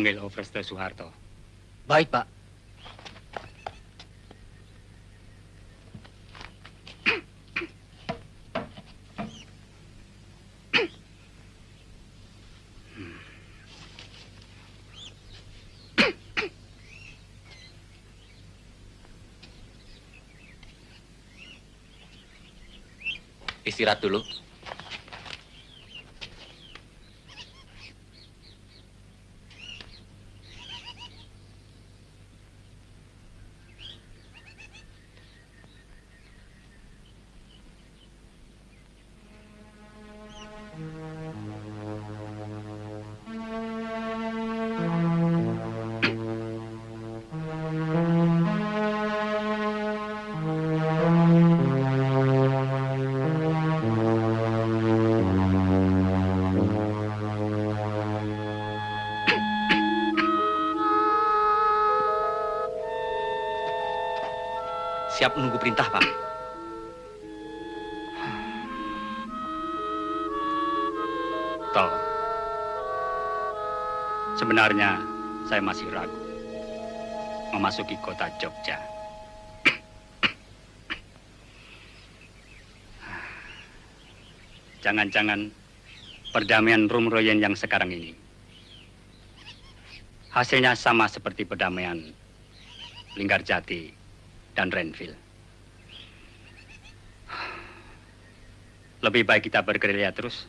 Angel offers su harto. Bait pa. Istirahat. Siap menunggu perintah, Pak. Tol. Sebenarnya saya masih ragu memasuki kota Jogja. Jangan-jangan perdamaian Rumroyen yang sekarang ini hasilnya sama seperti perdamaian Linggarjati dan Renville. Lebih baik kita bergerilya terus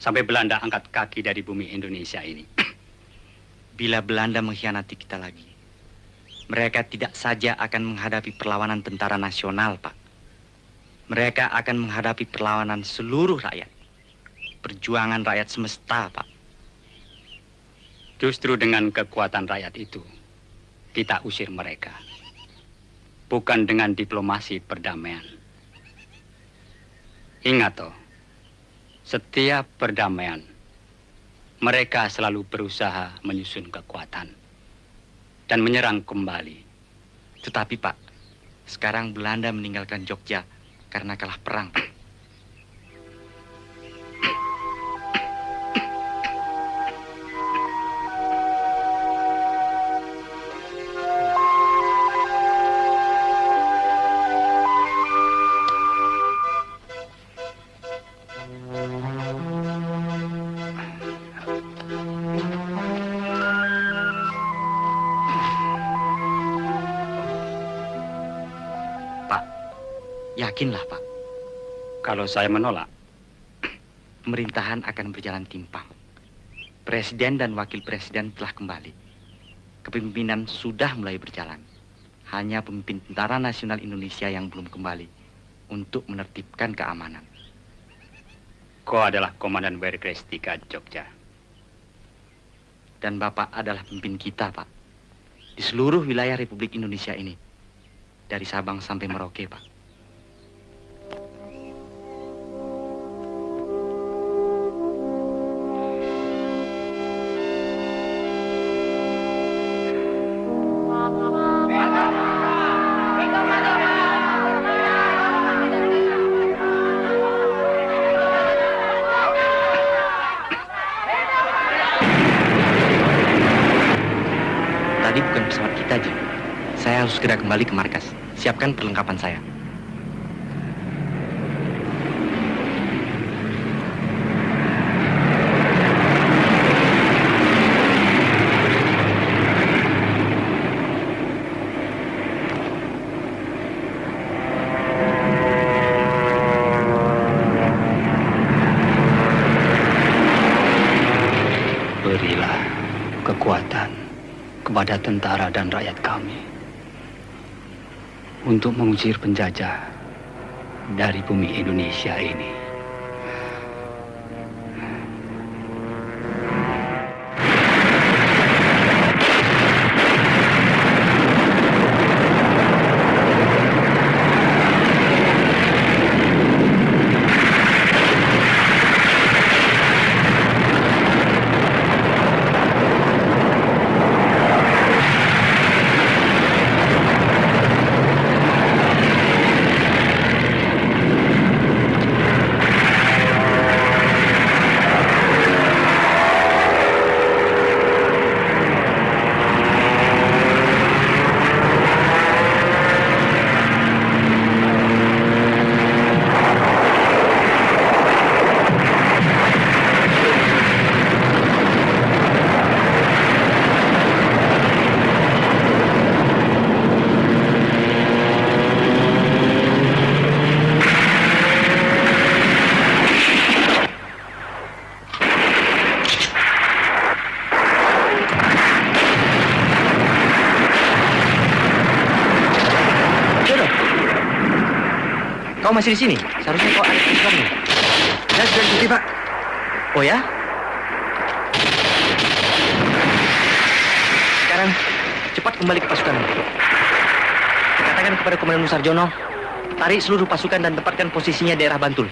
sampai Belanda angkat kaki dari bumi Indonesia ini. Bila Belanda mengkhianati kita lagi, mereka tidak saja akan menghadapi perlawanan tentara nasional, Pak. Mereka akan menghadapi perlawanan seluruh rakyat. Perjuangan rakyat semesta, Pak. Justru dengan kekuatan rakyat itu, kita usir mereka. Bukan dengan diplomasi perdamaian. Ingat toh, setiap perdamaian, mereka selalu berusaha menyusun kekuatan dan menyerang kembali. Tetapi, Pak, sekarang Belanda meninggalkan Jogja karena kalah perang, yakinlah, Pak. Kalau saya menolak, Pemerintahan akan berjalan timpang. Presiden dan wakil presiden telah kembali. Kepemimpinan sudah mulai berjalan. Hanya pemimpin Tentara Nasional Indonesia yang belum kembali untuk menertibkan keamanan. kau adalah Komandan Werkrestika Jogja. Dan Bapak adalah pemimpin kita, Pak. Di seluruh wilayah Republik Indonesia ini. Dari Sabang sampai Merauke, Pak. Segera kembali ke markas. Siapkan perlengkapan saya. Berilah kekuatan kepada tentara dan rakyat kami untuk mengusir penjajah dari bumi Indonesia ini. Kau masih di sini? Seharusnya kau ada di sekolahmu. Saya sudah cuti, Pak. Oh ya? Sekarang cepat kembali ke pasukan. Katakan kepada Komandan Musarjono, tarik seluruh pasukan dan tempatkan posisinya daerah Bantul.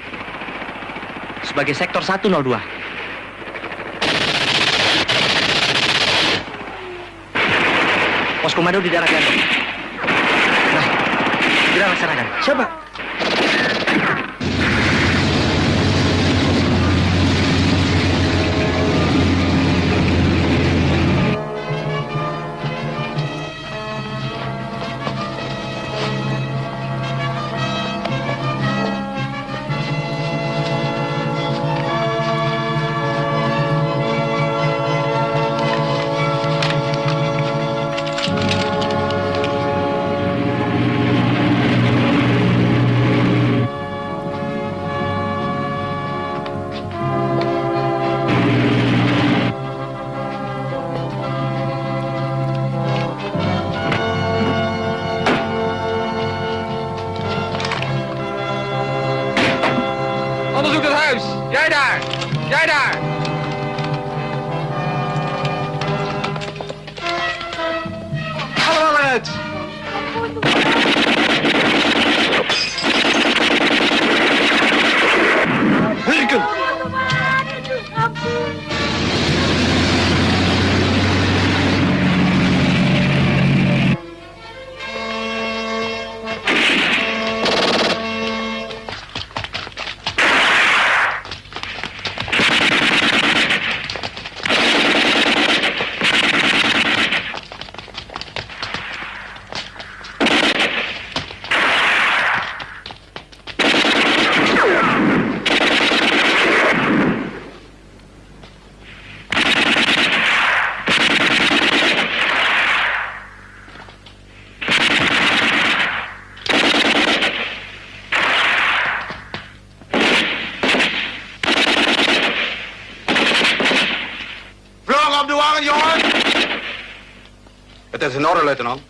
Sebagai sektor 102. Pos komando di daerah Gantong. Nah, segera laksanakan. Siapa? Lieutenant.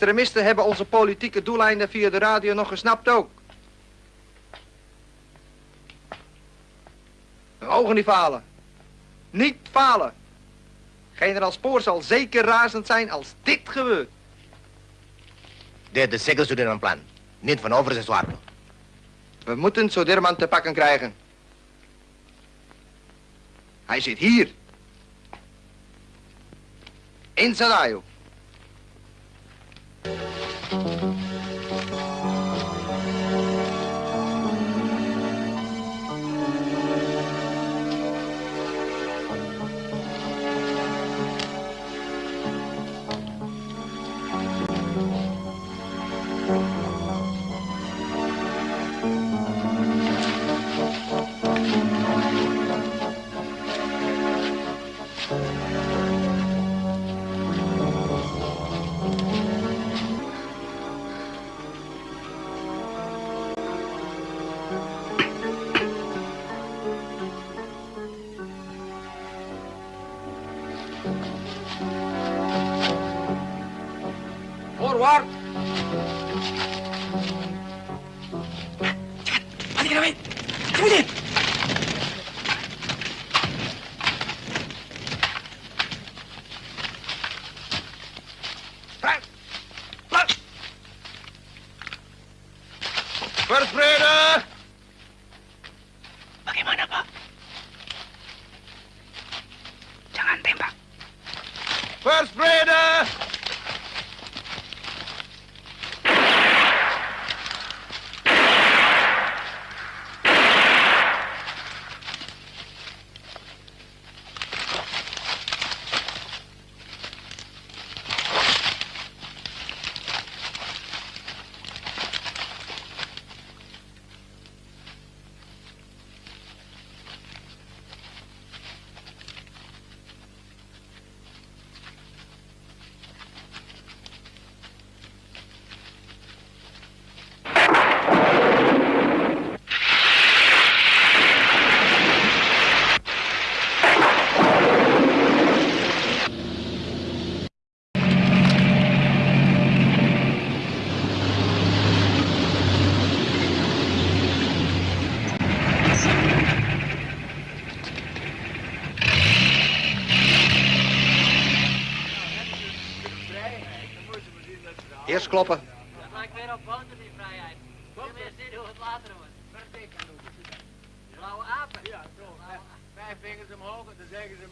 Extremisten hebben onze politieke doeleinden via de radio nog gesnapt ook. We mogen niet falen. Niet falen. Generaal Spoor zal zeker razend zijn als dit gebeurt. Dit is zeker studeren plan. Niet van over zijn zwaar. We moeten Soderman te pakken krijgen. Hij zit hier. In Sadayo.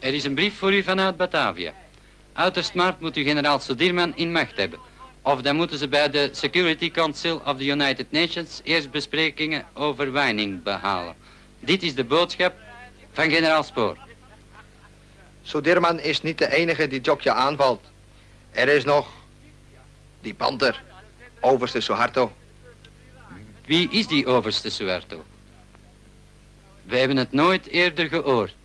Er is een brief voor u vanuit Batavia. Uiterst maart moet u generaal Sodirman in macht hebben. Of dan moeten ze bij de Security Council of the United Nations eerst besprekingen over wijning behalen. Dit is de boodschap van generaal Spoor. Sodirman is niet de enige die Jokja aanvalt. Er is nog die panter, overste Suharto. Wie is die overste Suerto? We hebben het nooit eerder gehoord.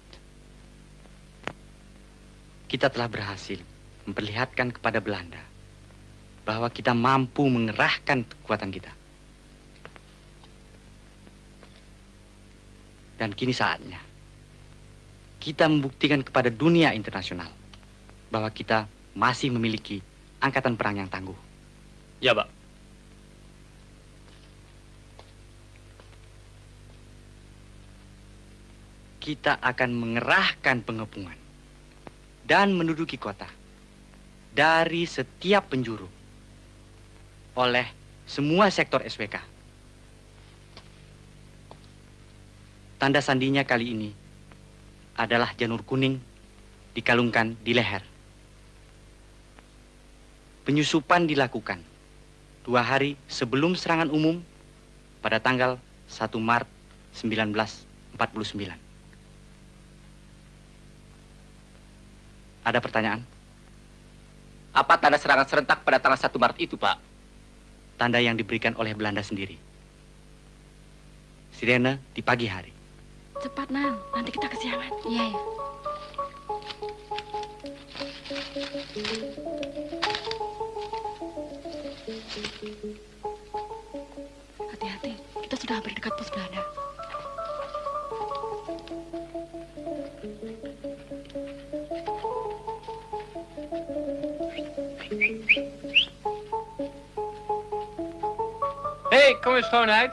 Kita telah berhasil memperlihatkan kepada Belanda bahwa kita mampu mengerahkan kekuatan kita. Dan kini saatnya kita membuktikan kepada dunia internasional bahwa kita masih memiliki angkatan perang yang tangguh. Ya, Pak. Kita akan mengerahkan pengepungan dan menduduki kota dari setiap penjuru oleh semua sektor SPK. Tanda sandinya kali ini adalah janur kuning dikalungkan di leher. Penyusupan dilakukan dua hari sebelum serangan umum pada tanggal 1 Maret 1949. Ada pertanyaan? Apa tanda serangan serentak pada tanggal 1 Maret itu, Pak? Tanda yang diberikan oleh Belanda sendiri. Sirene di pagi hari. Cepat, Nan. Nanti kita kesiangan. Iya, ya. Hati-hati. Kita sudah hampir dekat pos Belanda. Kom eens schoonheid.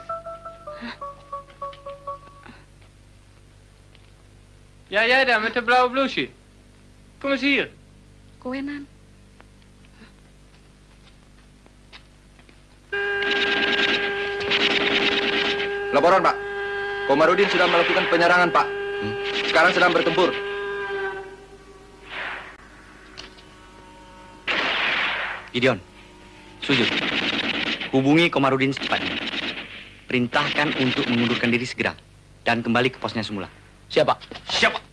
Ja, jij daar met de blauwe blouseje. Kom eens hier. Kowe, Nan. Laporan, Pak. Komarudin sudah melakukan penyerangan, Pak. Sekarang sedang bertempur. Gideon, sujud. Hubungi Komarudin secepatnya. Perintahkan untuk mengundurkan diri segera dan kembali ke posnya semula. Siapa? Siapa?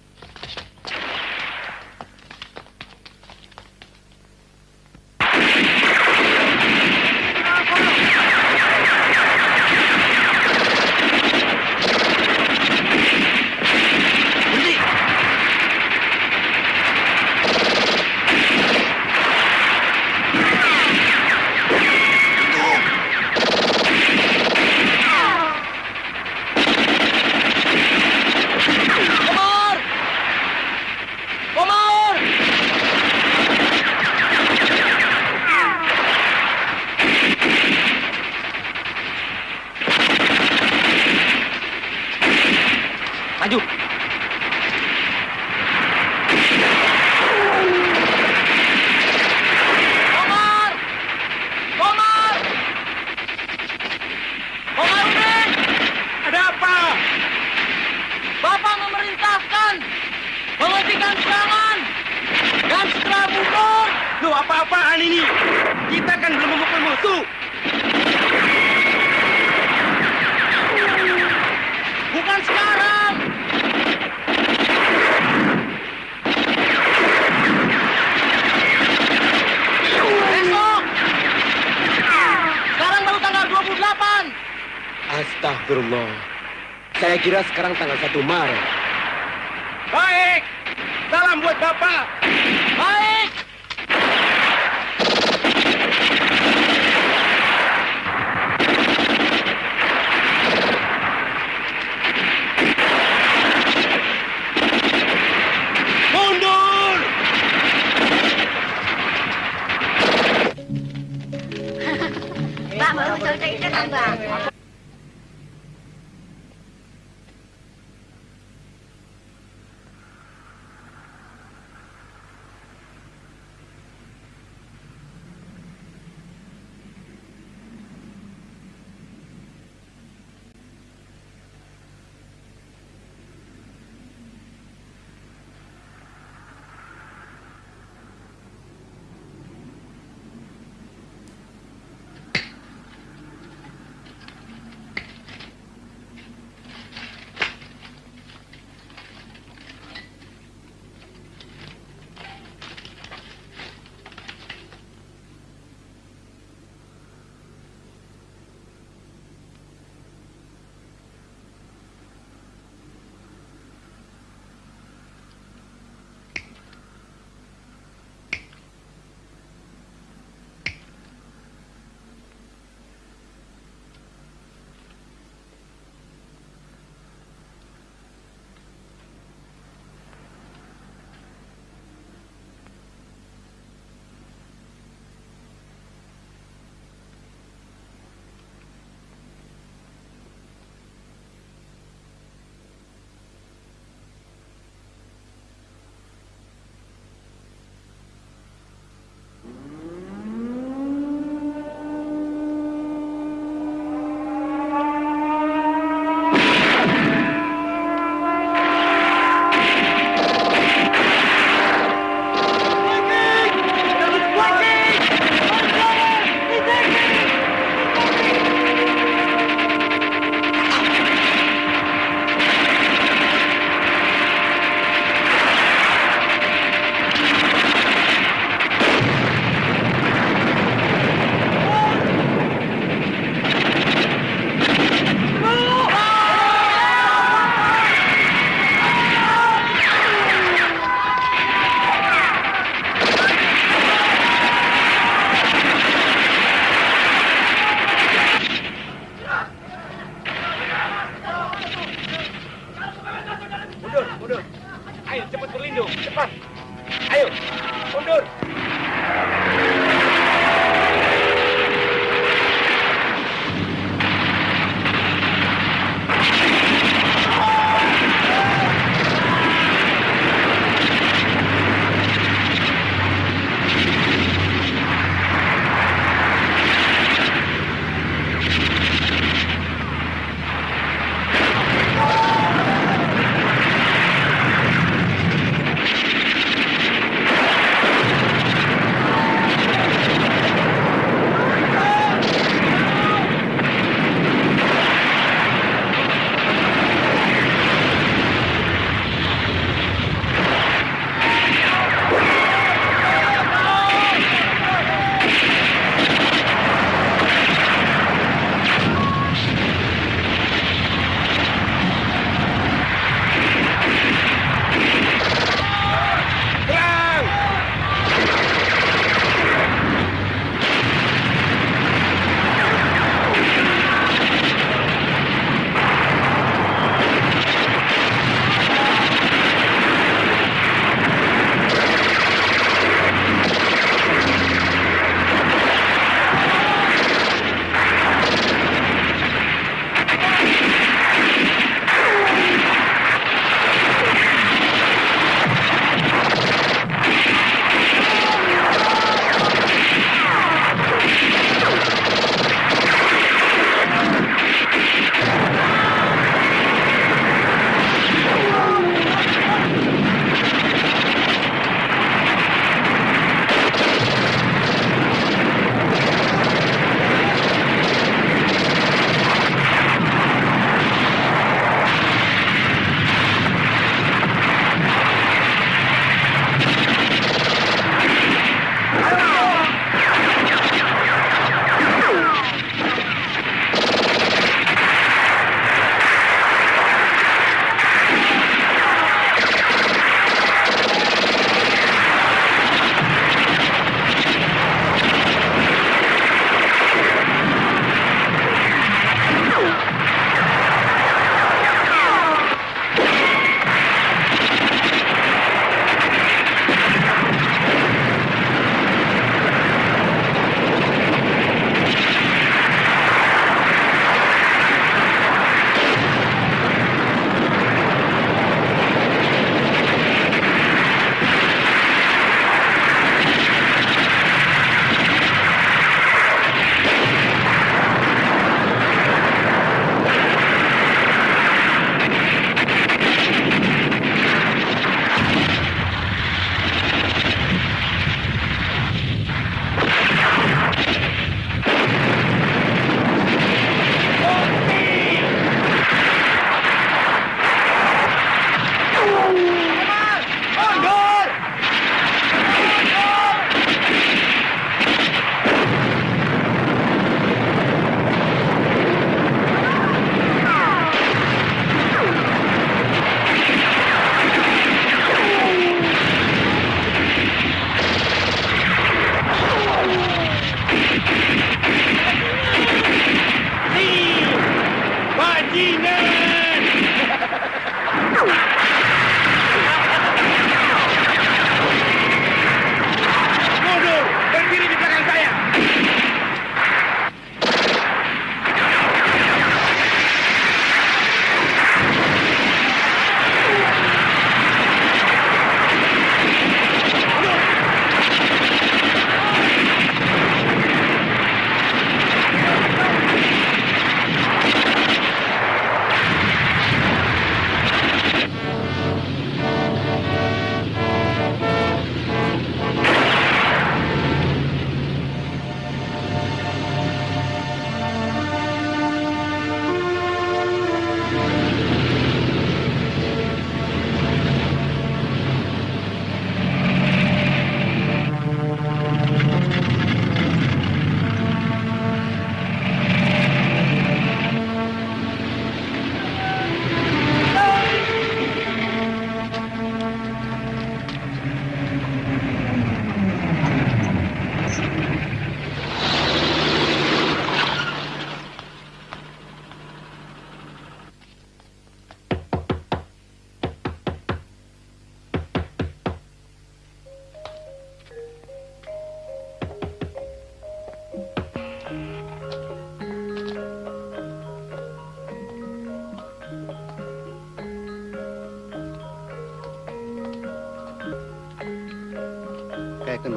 Raju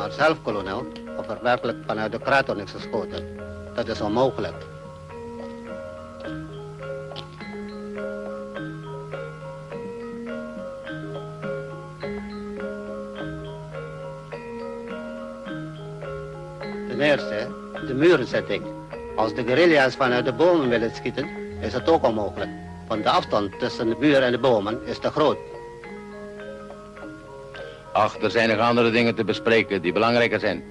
maar zelf, kolonel, of er werkelijk vanuit de kraton is geschoten. Dat is onmogelijk. Ten eerste, de murenzetting. Als de guerrilla's vanuit de bomen willen schieten, is het ook onmogelijk. Want de afstand tussen de muur en de bomen is te groot. Ach, er zijn nog andere dingen te bespreken die belangrijker zijn.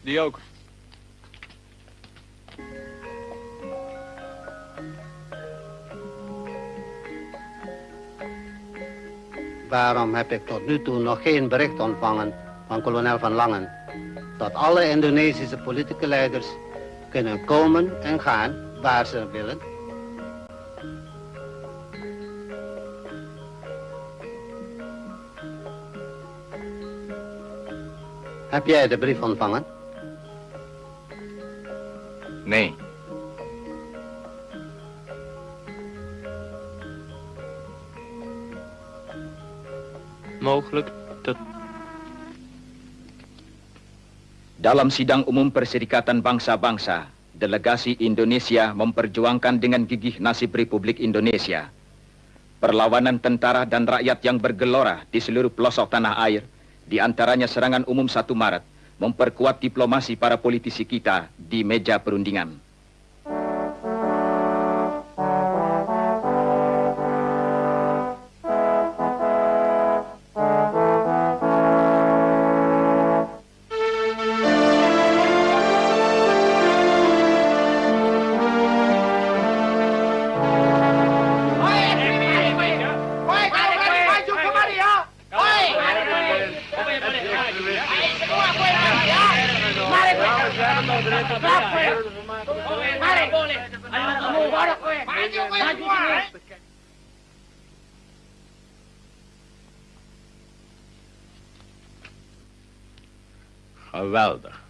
Die ook. Waarom heb ik tot nu toe nog geen bericht ontvangen van kolonel Van Langen? Dat alle Indonesische politieke leiders kunnen komen en gaan waar ze willen. Heb jij de brief ontvangen? Nee. Mogelijk dat... Dalam sidang umum Perserikatan Bangsa-Bangsa, delegasi Indonesia memperjuangkan dengan gigih nasib Republik Indonesia. Perlawanan tentara dan rakyat yang bergelora di seluruh pelosok tanah air, di antaranya serangan umum 1 Maret, memperkuat diplomasi para politisi kita di meja perundingan. welder.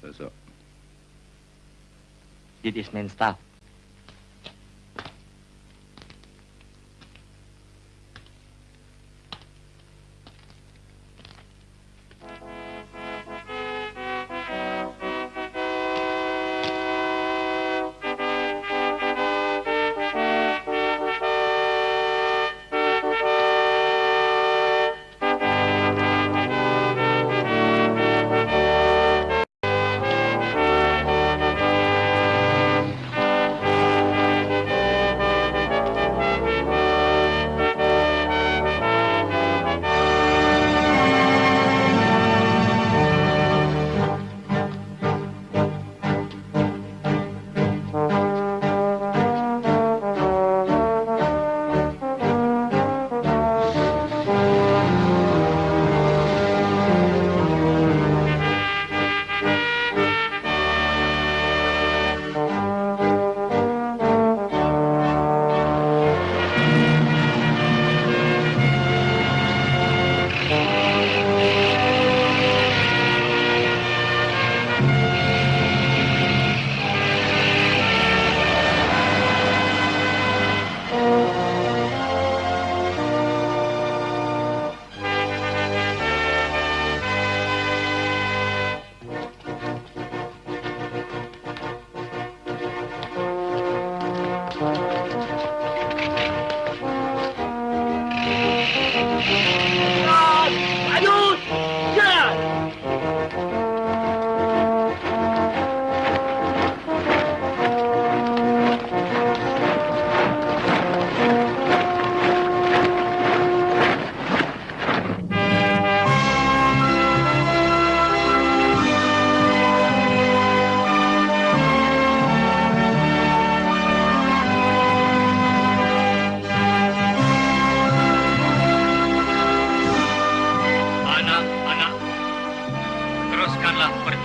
So, so. Dit is mijn staf.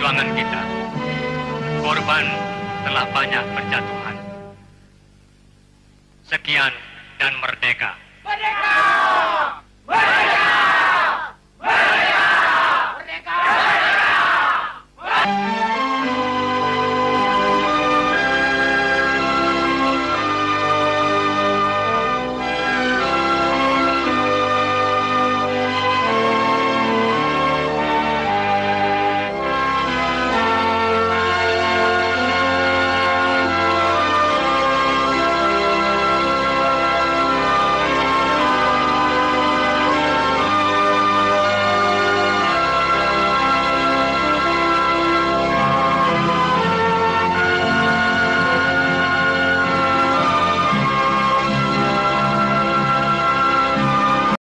perjuangan kita, korban telah banyak berjatuhan. Sekian dan merdeka! Merdeka! Merdeka!